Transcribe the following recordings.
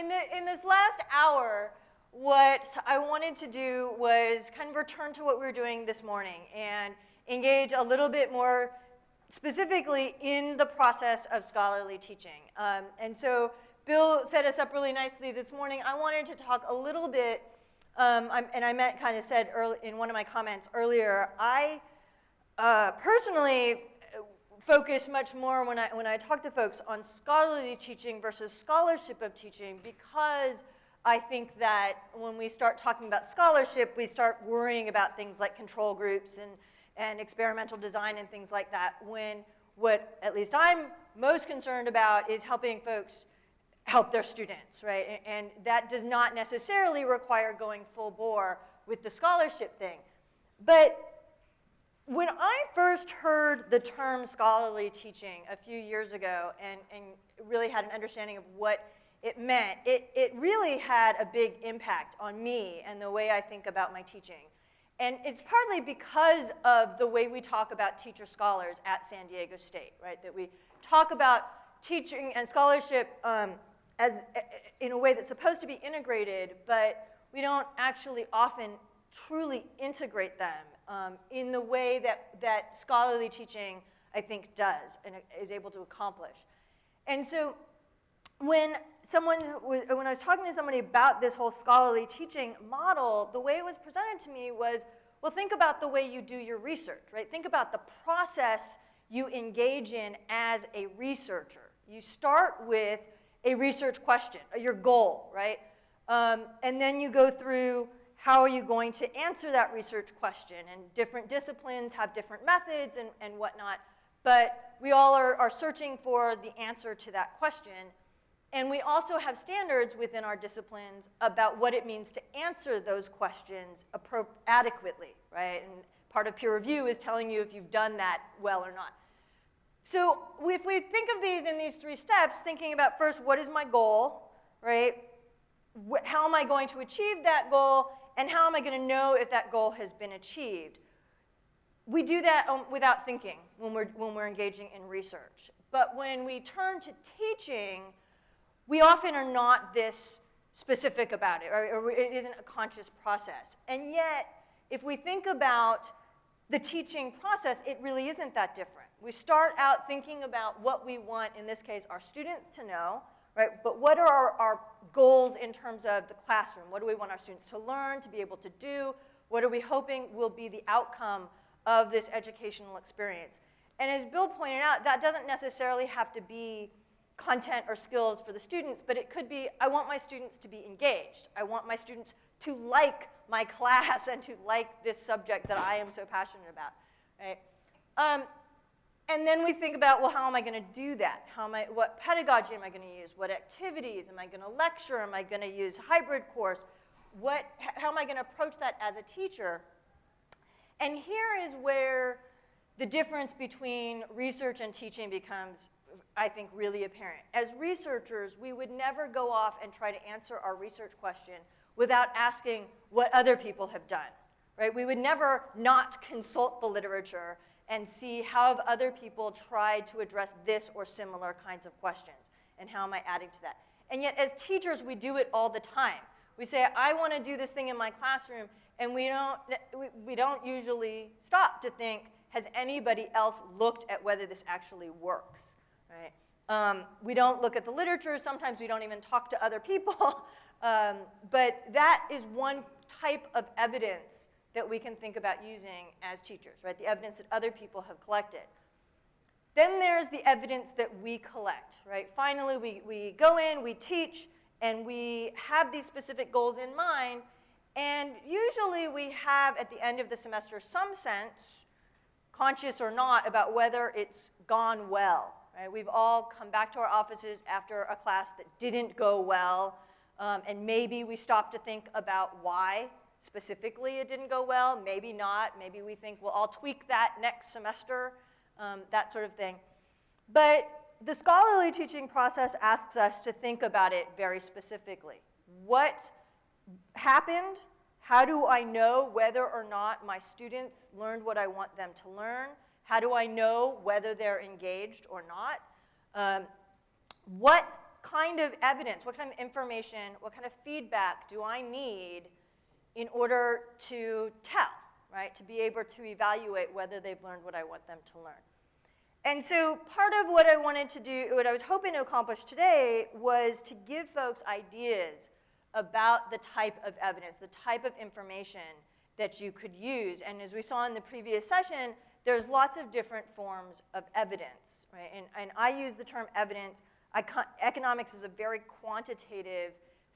in, the, in this last hour, what I wanted to do was kind of return to what we were doing this morning and engage a little bit more specifically in the process of scholarly teaching. Um, and so Bill set us up really nicely this morning. I wanted to talk a little bit, um, and I meant kind of said early, in one of my comments earlier, I uh, personally focus much more when I, when I talk to folks on scholarly teaching versus scholarship of teaching because I think that when we start talking about scholarship, we start worrying about things like control groups and, and experimental design and things like that, when what at least I'm most concerned about is helping folks help their students, right? And, and that does not necessarily require going full bore with the scholarship thing. But when I first heard the term scholarly teaching a few years ago and, and really had an understanding of what it meant, it, it really had a big impact on me and the way I think about my teaching. And it's partly because of the way we talk about teacher scholars at San Diego State, right? That we talk about teaching and scholarship um, as, in a way that's supposed to be integrated, but we don't actually often truly integrate them um, in the way that, that scholarly teaching, I think, does and is able to accomplish. And so when someone was, when I was talking to somebody about this whole scholarly teaching model, the way it was presented to me was, well, think about the way you do your research, right? Think about the process you engage in as a researcher. You start with a research question, your goal, right? Um, and then you go through how are you going to answer that research question? And different disciplines have different methods and, and whatnot, but we all are, are searching for the answer to that question. And we also have standards within our disciplines about what it means to answer those questions adequately, right? And part of peer review is telling you if you've done that well or not. So if we think of these in these three steps, thinking about first, what is my goal, right? How am I going to achieve that goal? And how am I going to know if that goal has been achieved? We do that um, without thinking when we're, when we're engaging in research. But when we turn to teaching, we often are not this specific about it, or, or it isn't a conscious process. And yet, if we think about the teaching process, it really isn't that different. We start out thinking about what we want, in this case, our students to know, right? But what are our, our, goals in terms of the classroom? What do we want our students to learn, to be able to do? What are we hoping will be the outcome of this educational experience? And as Bill pointed out, that doesn't necessarily have to be content or skills for the students, but it could be, I want my students to be engaged. I want my students to like my class and to like this subject that I am so passionate about, right? Um, and then we think about, well, how am I going to do that? How am I, what pedagogy am I going to use? What activities? Am I going to lecture? Am I going to use hybrid course? What, how am I going to approach that as a teacher? And here is where the difference between research and teaching becomes I think, really apparent. As researchers, we would never go off and try to answer our research question without asking what other people have done, right? We would never not consult the literature and see how have other people tried to address this or similar kinds of questions, and how am I adding to that? And yet, as teachers, we do it all the time. We say, I want to do this thing in my classroom, and we don't, we don't usually stop to think, has anybody else looked at whether this actually works? right? Um, we don't look at the literature. Sometimes we don't even talk to other people. um, but that is one type of evidence that we can think about using as teachers, right? The evidence that other people have collected. Then there's the evidence that we collect, right? Finally, we, we go in, we teach, and we have these specific goals in mind, and usually we have, at the end of the semester, some sense, conscious or not, about whether it's gone well, Right? We've all come back to our offices after a class that didn't go well, um, and maybe we stop to think about why specifically it didn't go well, maybe not. Maybe we think, well, I'll tweak that next semester, um, that sort of thing. But the scholarly teaching process asks us to think about it very specifically. What happened? How do I know whether or not my students learned what I want them to learn? How do I know whether they're engaged or not? Um, what kind of evidence, what kind of information, what kind of feedback do I need in order to tell, right? To be able to evaluate whether they've learned what I want them to learn. And so part of what I wanted to do, what I was hoping to accomplish today was to give folks ideas about the type of evidence, the type of information that you could use. And as we saw in the previous session, there's lots of different forms of evidence, right? And, and I use the term evidence. Econ economics is a very quantitative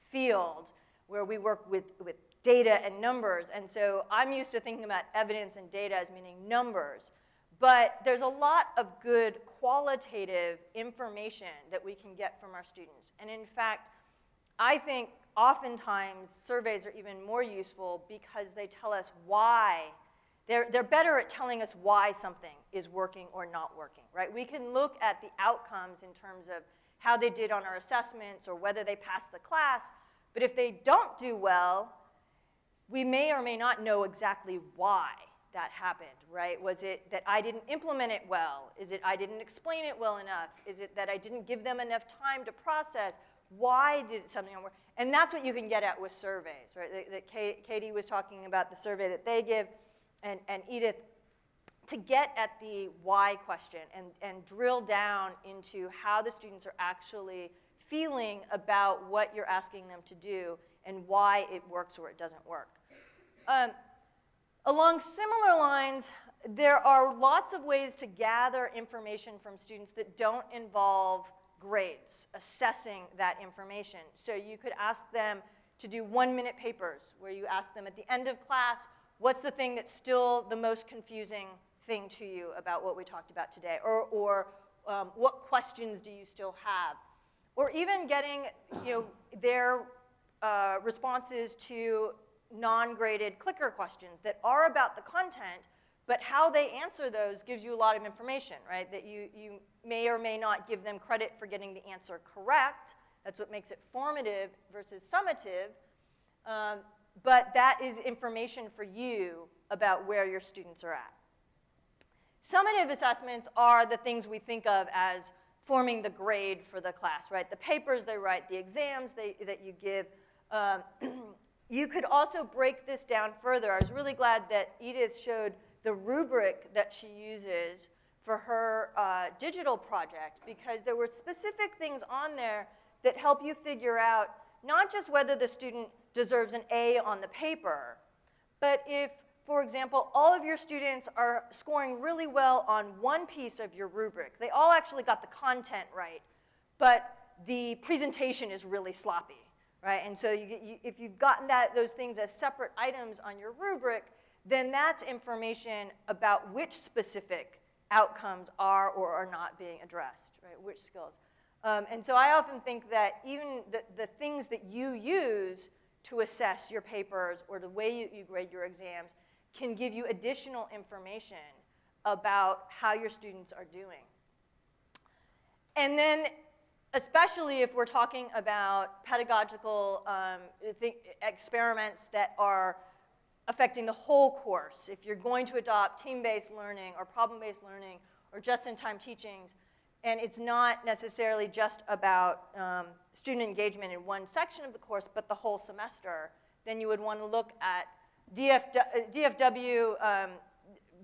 field where we work with, with data and numbers. And so I'm used to thinking about evidence and data as meaning numbers. But there's a lot of good qualitative information that we can get from our students. And in fact, I think oftentimes surveys are even more useful because they tell us why. They're, they're better at telling us why something is working or not working, right? We can look at the outcomes in terms of how they did on our assessments or whether they passed the class, but if they don't do well, we may or may not know exactly why that happened, right? Was it that I didn't implement it well? Is it I didn't explain it well enough? Is it that I didn't give them enough time to process? Why did something work? And that's what you can get at with surveys, right? That, that Katie was talking about the survey that they give, and, and Edith, to get at the why question and, and drill down into how the students are actually feeling about what you're asking them to do and why it works or it doesn't work. Um, Along similar lines, there are lots of ways to gather information from students that don't involve grades, assessing that information. So you could ask them to do one-minute papers, where you ask them at the end of class, what's the thing that's still the most confusing thing to you about what we talked about today? Or, or um, what questions do you still have? Or even getting you know, their uh, responses to non-graded clicker questions that are about the content, but how they answer those gives you a lot of information, right? That you, you may or may not give them credit for getting the answer correct. That's what makes it formative versus summative. Um, but that is information for you about where your students are at. Summative assessments are the things we think of as forming the grade for the class, right? The papers they write, the exams they, that you give, um, You could also break this down further. I was really glad that Edith showed the rubric that she uses for her uh, digital project because there were specific things on there that help you figure out not just whether the student deserves an A on the paper, but if, for example, all of your students are scoring really well on one piece of your rubric, they all actually got the content right, but the presentation is really sloppy right? And so you, you, if you've gotten that, those things as separate items on your rubric, then that's information about which specific outcomes are or are not being addressed, right? Which skills. Um, and so I often think that even the, the things that you use to assess your papers or the way you, you grade your exams can give you additional information about how your students are doing. And then especially if we're talking about pedagogical um, experiments that are affecting the whole course. If you're going to adopt team-based learning or problem-based learning or just-in-time teachings, and it's not necessarily just about um, student engagement in one section of the course, but the whole semester, then you would want to look at DFW, DFW um,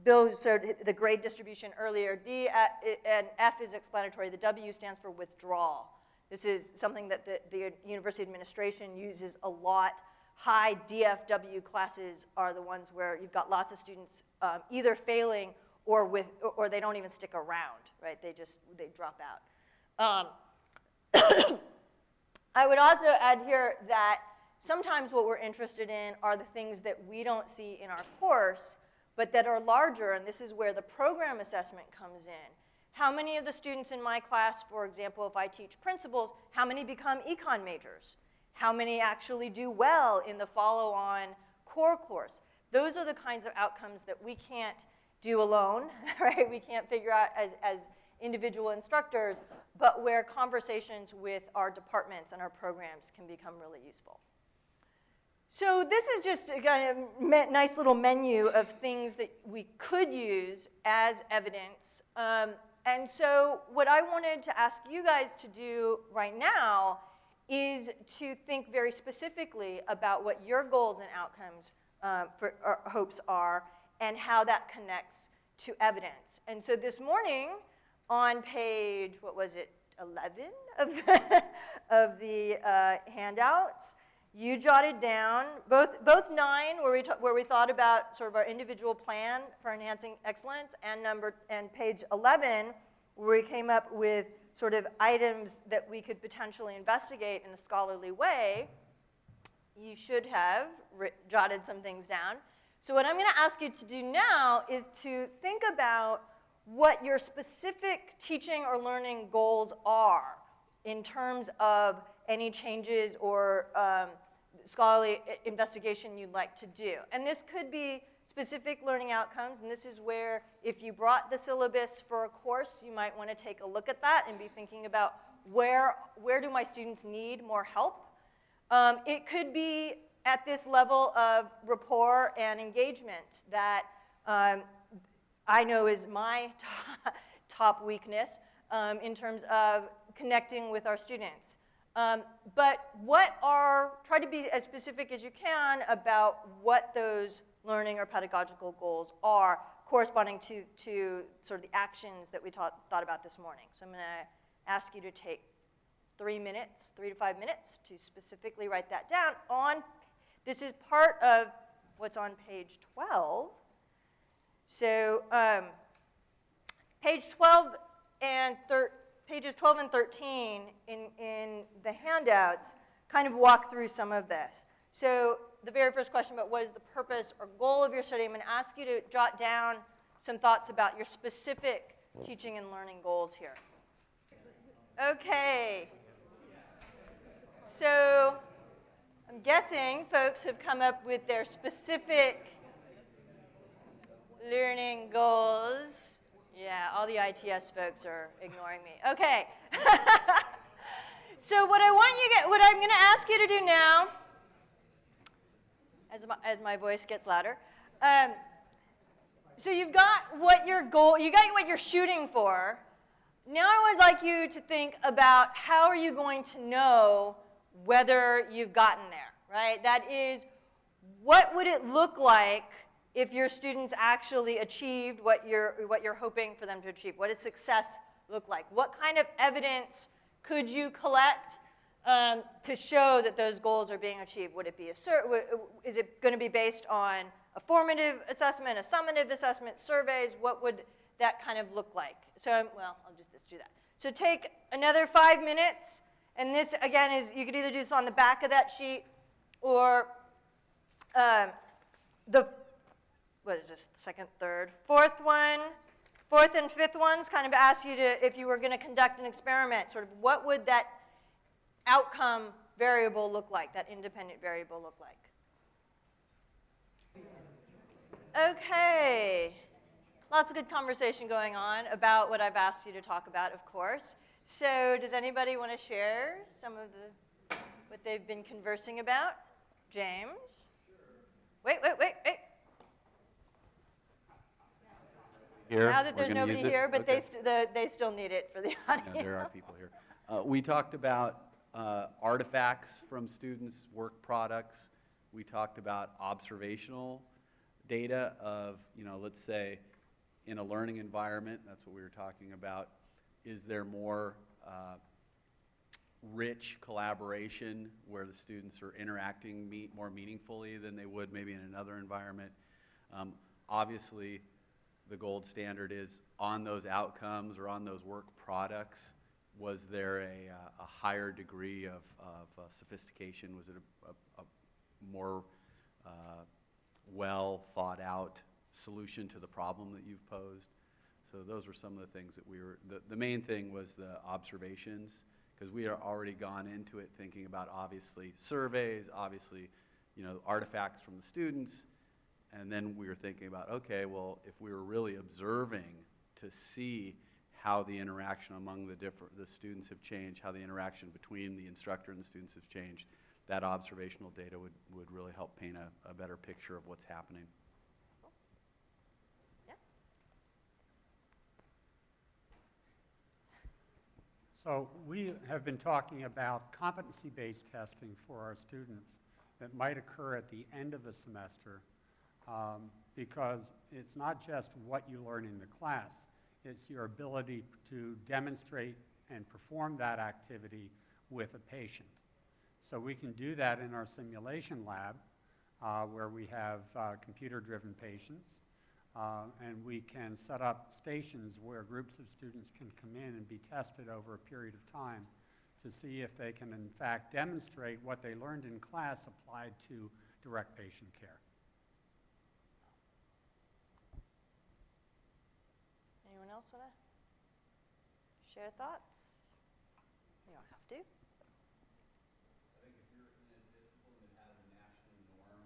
Bill showed the grade distribution earlier. D and F is explanatory. The W stands for withdrawal. This is something that the, the university administration uses a lot. High DFW classes are the ones where you've got lots of students um, either failing or, with, or they don't even stick around, right? They just, they drop out. Um, I would also add here that sometimes what we're interested in are the things that we don't see in our course but that are larger, and this is where the program assessment comes in. How many of the students in my class, for example, if I teach principles, how many become econ majors? How many actually do well in the follow-on core course? Those are the kinds of outcomes that we can't do alone, right? We can't figure out as, as individual instructors, but where conversations with our departments and our programs can become really useful. So this is just a kind of nice little menu of things that we could use as evidence. Um, and so what I wanted to ask you guys to do right now is to think very specifically about what your goals and outcomes uh, for or hopes are and how that connects to evidence. And so this morning on page, what was it, 11 of the, of the uh, handouts, you jotted down both, both nine, where we, where we thought about sort of our individual plan for enhancing excellence, and number and page 11, where we came up with sort of items that we could potentially investigate in a scholarly way. You should have jotted some things down. So what I'm going to ask you to do now is to think about what your specific teaching or learning goals are in terms of any changes or um, scholarly investigation you'd like to do. And this could be specific learning outcomes, and this is where if you brought the syllabus for a course, you might want to take a look at that and be thinking about where, where do my students need more help. Um, it could be at this level of rapport and engagement that um, I know is my top weakness um, in terms of connecting with our students. Um, but what are, try to be as specific as you can about what those learning or pedagogical goals are corresponding to, to sort of the actions that we taught, thought about this morning. So I'm going to ask you to take three minutes, three to five minutes to specifically write that down on, this is part of what's on page 12. So um, page 12 and 13, pages 12 and 13 in, in the handouts kind of walk through some of this. So the very first question about what is the purpose or goal of your study, I'm going to ask you to jot down some thoughts about your specific teaching and learning goals here. Okay. So I'm guessing folks have come up with their specific learning goals. Yeah, all the ITS folks are ignoring me. Okay. so what I want you get, what I'm going to ask you to do now, as my, as my voice gets louder, um, so you've got what your goal, you got what you're shooting for. Now I would like you to think about how are you going to know whether you've gotten there, right? That is, what would it look like if your students actually achieved what you're, what you're hoping for them to achieve? What does success look like? What kind of evidence could you collect um, to show that those goals are being achieved? Would it be a, is it going to be based on a formative assessment, a summative assessment, surveys? What would that kind of look like? So, well, I'll just, just do that. So take another five minutes, and this, again, is you could either do this on the back of that sheet or um, the what is this, second, third, fourth one, fourth and fifth ones kind of ask you to, if you were going to conduct an experiment, sort of what would that outcome variable look like, that independent variable look like? Okay. Lots of good conversation going on about what I've asked you to talk about, of course. So does anybody want to share some of the, what they've been conversing about? James? Wait, wait, wait, wait. Here. Now that there's nobody here, but Okay. they, st the, they still need it for the audience. Yeah, there are people here. Uh, We talked about uh, artifacts from students, work products. We talked about observational data of, you know, let's say, in a learning environment, that's what we were talking about, is there more uh, rich collaboration where the students are interacting more meaningfully than they would maybe in another environment? Um, Obviously, the gold standard is on those outcomes or on those work products, was there a, uh, a higher degree of, of uh, sophistication? Was it a, a, a more uh, well thought out solution to the problem that you've posed? So those were some of the things that we were, the, the main thing was the observations, because we are already gone into it thinking about obviously surveys, obviously, you know, artifacts from the students, and then we were thinking about, okay, well, if we were really observing to see how the interaction among the different, the students have changed, how the interaction between the instructor and the students has changed, that observational data would, would really help paint a, a better picture of what's happening. Yeah. So we have been talking about competency-based testing for our students that might occur at the end of a semester um, because it's not just what you learn in the class, it's your ability to demonstrate and perform that activity with a patient. So we can do that in our simulation lab uh, where we have uh, computer-driven patients. Uh, and we can set up stations where groups of students can come in and be tested over a period of time to see if they can in fact demonstrate what they learned in class applied to direct patient care. Anyone else want to share thoughts? You don't have to. I think if you're in a discipline that has a national norm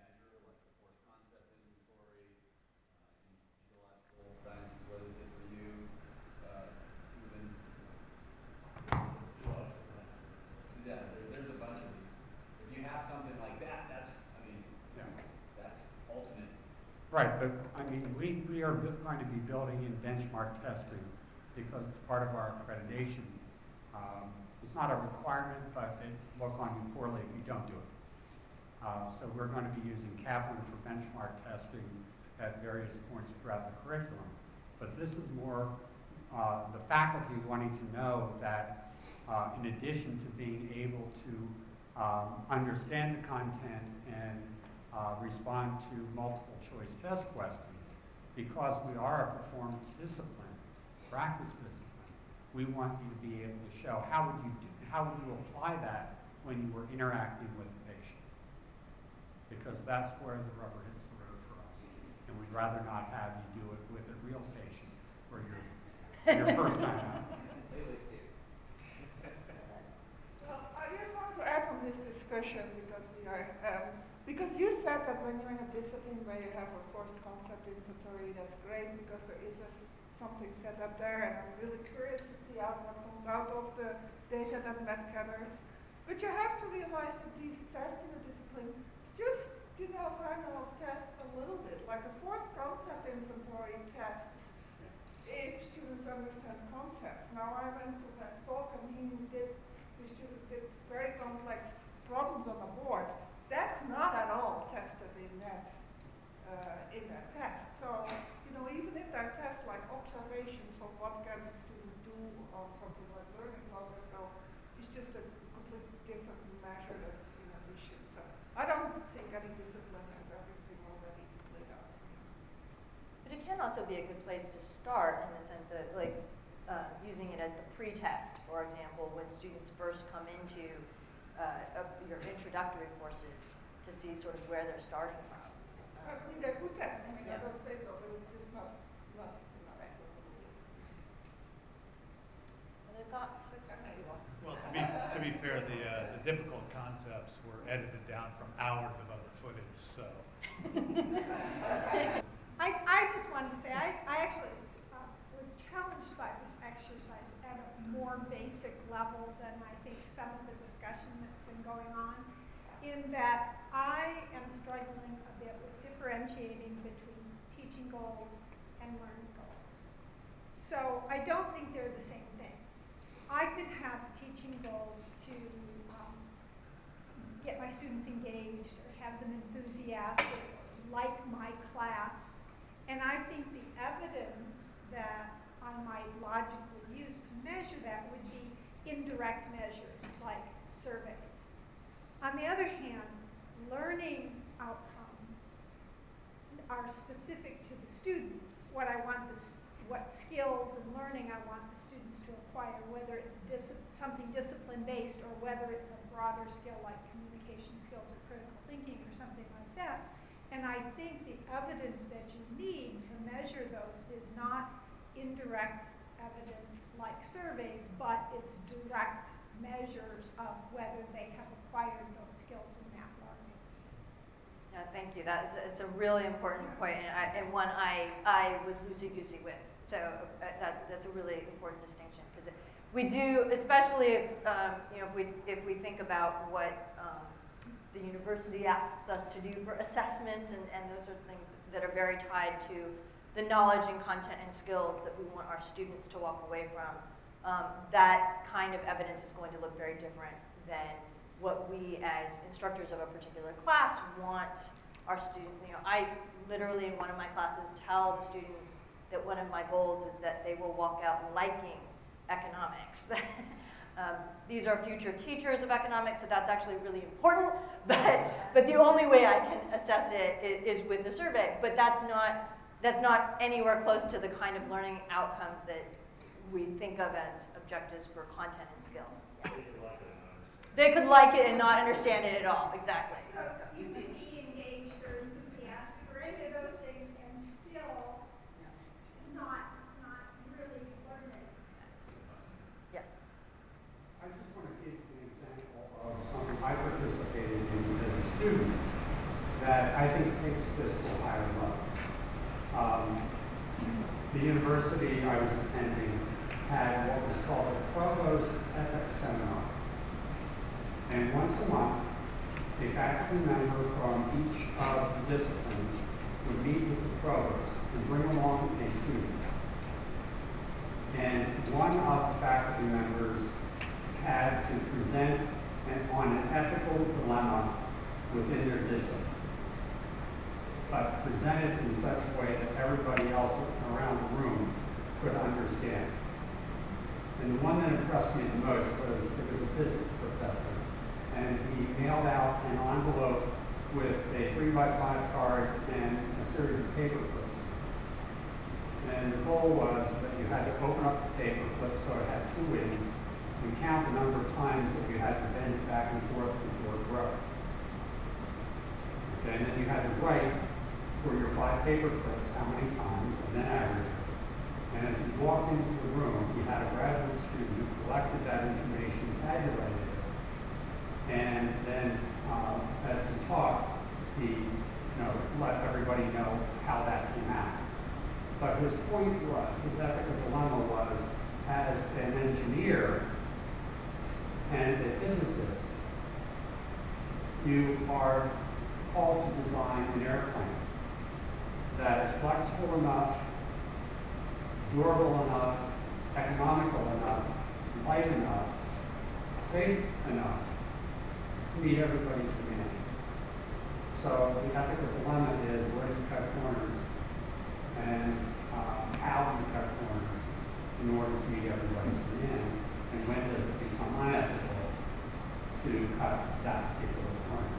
measure, like the force concept inventory, uh, in geological sciences, what is it for you, uh, Stephen? Yeah, there, there's a bunch of these. If you have something like that, that's, I mean, that's ultimate. Right, but I mean, we, we are going to be building in benchmark testing because it's part of our accreditation. Um, It's not a requirement, but it look on you poorly if you don't do it. Uh, So we're going to be using Kaplan for benchmark testing at various points throughout the curriculum. But this is more uh, the faculty wanting to know that uh, in addition to being able to um, understand the content and uh, respond to multiple choice test questions, because we are a performance discipline, practice discipline, we want you to be able to show how would you do, how would you apply that when you were interacting with the patient? Because that's where the rubber hits the road for us. And we'd rather not have you do it with a real patient or your, your first time out. Well, I just want to add on this discussion because we are, um, because you said that when you're in a discipline where you have a force concept inventory, that's great because there is a something set up there and I'm really curious to see how what comes out of the data that Matt gathers. But you have to realize that these tests in a discipline just, you know, kind of test a little bit, like a force concept inventory tests if students understand concepts. Now, I went to that talk and he did, the student did very complex problems on the board. That's not at all tested in that, uh, in that test. So, you know, even if there are tests like observations for what can students do on something like learning loss or so, it's just a completely different measure that's in addition. So, I don't think any discipline has everything already laid out. But it can also be a good place to start in the sense of like uh, using it as the pre-test, for example, when students first come into uh, a- your introductory courses to see sort of where they're starting from. I mean, they're good tests, I mean, I don't say so, but it's just not, not, not acceptable. Other thoughts? Well, to be, to be fair, the, uh, the difficult concepts were edited down from hours of other footage, so. I, I just wanted to say, I, I actually uh, was challenged by this exercise at a more basic level than I think some of the discussion that's been going on, in that I am struggling a bit with differentiating between teaching goals and learning goals. So I don't think they're the same thing. I could have teaching goals to um, get my students engaged or have them enthusiastic or like my class. And I think the evidence that I might logically use to measure that would be indirect measures like surveys. On the other hand, learning outcomes are specific to the student. What I want the, what skills and learning I want the students to acquire, whether it's dis- something discipline-based or whether it's a broader skill like communication skills or critical thinking or something like that. And I think the evidence that you need to measure those is not indirect evidence like surveys, but it's direct measures of whether they have acquired those skills in that learning. Yeah, thank you. That is, it's a really important point, and, I, and one I, I was loosey-goosey with. So uh, that, that's a really important distinction because we do, especially um, you know if we if we think about what um, the university asks us to do for assessment and, and those sorts of things that are very tied to the knowledge and content and skills that we want our students to walk away from um, that kind of evidence is going to look very different than what we as instructors of a particular class want our student, you know, I literally in one of my classes tell the students that one of my goals is that they will walk out liking economics. um, these are future teachers of economics, so that's actually really important, but, but the only way I can assess it is, is with the survey, but that's not, that's not anywhere close to the kind of learning outcomes that we think of as objectives for content and skills. Yeah. They could like it and not understand it at all, exactly. So you could be engaged enthusiastic or any of those things and still not, not really learn it. Yes. I just want to give an example of something I participated in as a student that I think takes this to a higher level. Um, the university I was attending had what was called a provost ethics seminar. And once a month, a faculty member from each of the disciplines would meet with the provost and bring along a student. And one of the faculty members had to present an, on an ethical dilemma within their discipline, but present it in such a way that everybody else around the room could understand. And the one that impressed me the most was it was a physics professor, and he mailed out an envelope with a three by five card and a series of paper clips. And the goal was that you had to open up the paper clip so it had two ends, and count the number of times that you had to bend it back and forth before it broke. Okay, and then you had to write for your five paper clips how many times, and then average. And as you walked into the room, you had a graduate student who collected that information, tabulated and then um, as he talked, he you know, let everybody know how that came out. But his point was, his ethical dilemma was, as an engineer and a physicist, you are called to design an airplane that is flexible enough, durable enough, economical enough, light enough, safe enough meet everybody's demands. So the ethical dilemma is where do you cut corners and um, how do you cut corners in order to meet everybody's demands, and when does it become unethical to cut that particular corner?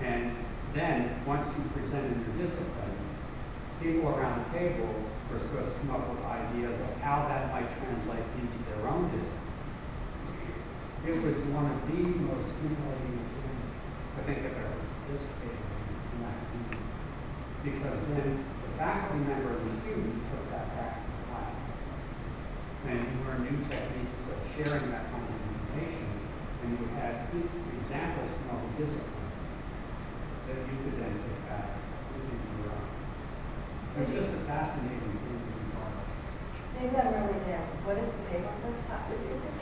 And then, once you presented your discipline, people around the table were supposed to come up with ideas of how that might translate into their own discipline. It was one of the most stimulating things I think I've ever participated in in academia. Because then the faculty member and the student took that back to the class. And you learned new techniques of sharing that kind of information, and you had examples from other disciplines that you could then take back into your own. It was just a fascinating thing to be part of. Maybe I'm really dim. What is the paper clips have to do with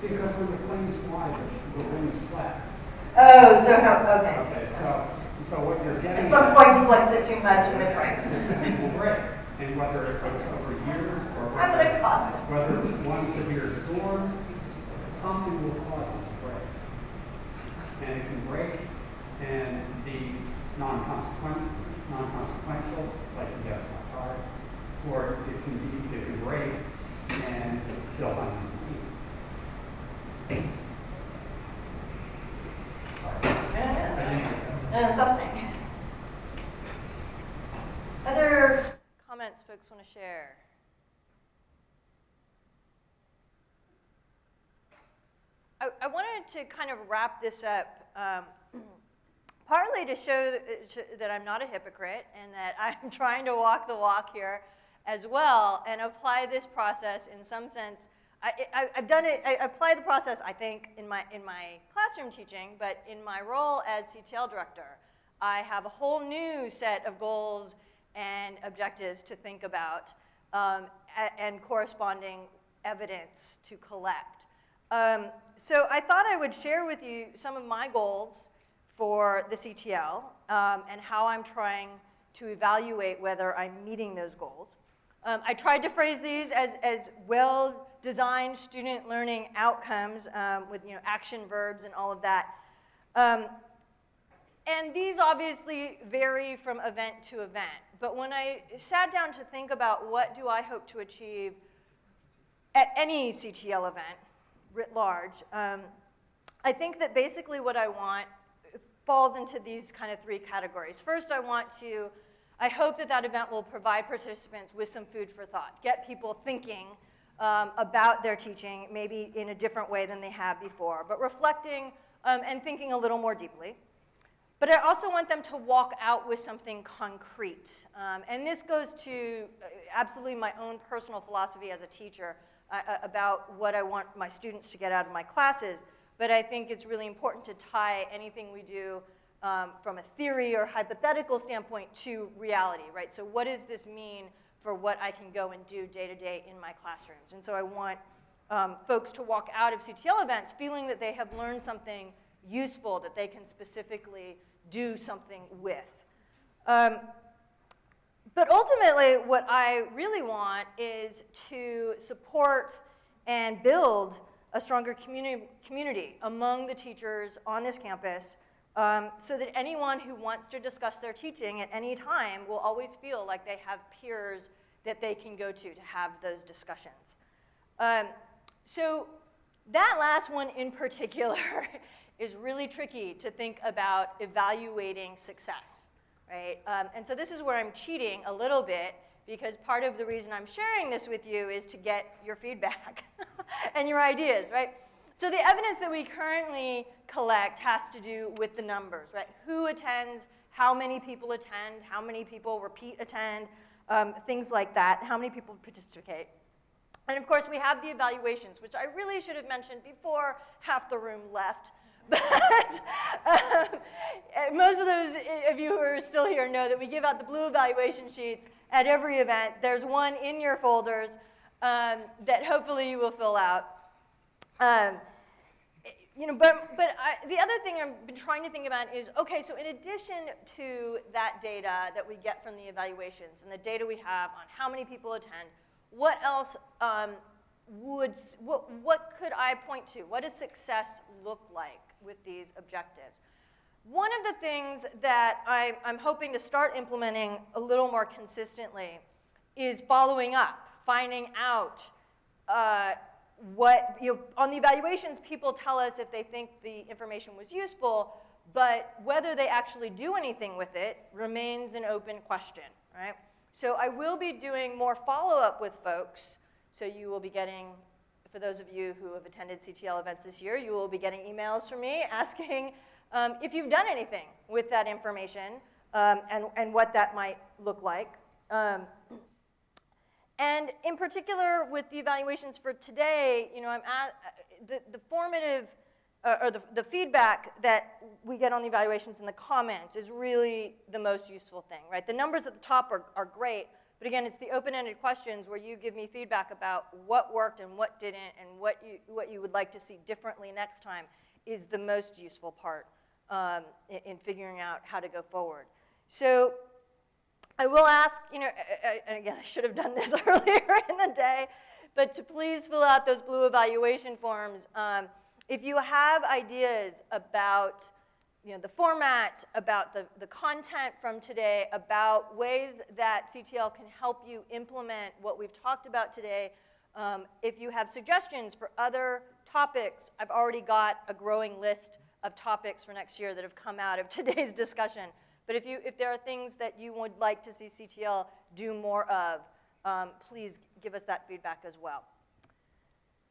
Because when the planes fly, the the wings flex. Oh, so how, okay. Okay, so, so what you're getting. At some point you flex it too much and it breaks. It will break, and whether it it's over years or whether, whether it's one severe storm, something will cause it to break. And it can break and be non-consequential, non-consequential, like you get my car, or it can be, it can break and kill hundreds of people. Sorry. Stop. Other comments folks want to share? I, I wanted to kind of wrap this up, um, partly to show that I'm not a hypocrite and that I'm trying to walk the walk here as well and apply this process in some sense. I, I've done it, I apply the process, I think, in my, in my classroom teaching, but in my role as CTL director, I have a whole new set of goals and objectives to think about um, and corresponding evidence to collect. Um, so I thought I would share with you some of my goals for the CTL um, and how I'm trying to evaluate whether I'm meeting those goals. Um, I tried to phrase these as, as well-designed student learning outcomes um, with you know, action verbs and all of that. Um, and these obviously vary from event to event. But when I sat down to think about what do I hope to achieve at any CTL event writ large, um, I think that basically what I want falls into these kind of three categories. First, I want to, I hope that that event will provide participants with some food for thought, get people thinking um, about their teaching, maybe in a different way than they have before, but reflecting um, and thinking a little more deeply. But I also want them to walk out with something concrete. Um, and this goes to uh, absolutely my own personal philosophy as a teacher uh, uh, about what I want my students to get out of my classes. But I think it's really important to tie anything we do um, from a theory or hypothetical standpoint to reality, right? So what does this mean for what I can go and do day to day in my classrooms? And so I want um, folks to walk out of CTL events feeling that they have learned something useful that they can specifically do something with. Um, but ultimately, what I really want is to support and build a stronger communi community among the teachers on this campus um, so that anyone who wants to discuss their teaching at any time will always feel like they have peers that they can go to to have those discussions. Um, so that last one in particular is really tricky to think about evaluating success, right? Um, and so this is where I'm cheating a little bit because part of the reason I'm sharing this with you is to get your feedback and your ideas, right? So the evidence that we currently collect has to do with the numbers, right? Who attends, how many people attend, how many people repeat attend, um, things like that, how many people participate. And of course, we have the evaluations, which I really should have mentioned before half the room left. But um, most of those of you who are still here know that we give out the blue evaluation sheets at every event. There's one in your folders um, that hopefully you will fill out. Um, you know, but, but I, the other thing I've been trying to think about is, okay, so in addition to that data that we get from the evaluations and the data we have on how many people attend, what else um, would, what, what could I point to? What does success look like with these objectives? One of the things that I, I'm hoping to start implementing a little more consistently is following up, finding out uh, what, you know, on the evaluations, people tell us if they think the information was useful, but whether they actually do anything with it remains an open question, right? So I will be doing more follow-up with folks, so you will be getting, for those of you who have attended CTL events this year, you will be getting emails from me asking um, if you've done anything with that information um, and, and what that might look like. Um, and in particular, with the evaluations for today, you know, I'm at, the, the formative, uh, or the, the feedback that we get on the evaluations in the comments is really the most useful thing, right? The numbers at the top are, are great, but again, it's the open-ended questions where you give me feedback about what worked and what didn't and what you, what you would like to see differently next time is the most useful part um, in, in figuring out how to go forward. So I will ask, you know, and again, I should have done this earlier in the day, but to please fill out those blue evaluation forms. Um, if you have ideas about you know, the format, about the, the content from today, about ways that CTL can help you implement what we've talked about today, um, if you have suggestions for other topics, I've already got a growing list of topics for next year that have come out of today's discussion. But if, you, if there are things that you would like to see CTL do more of, um, please give us that feedback as well.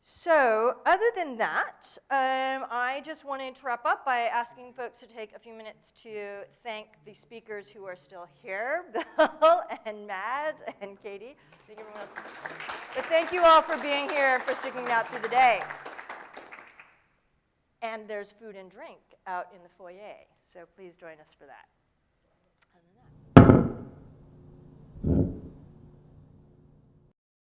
So other than that, um, I just wanted to wrap up by asking folks to take a few minutes to thank the speakers who are still here, Bill and Matt and Katie. Thank. But thank you all for being here, and for sticking out through the day. And there's food and drink out in the foyer, so please join us for that.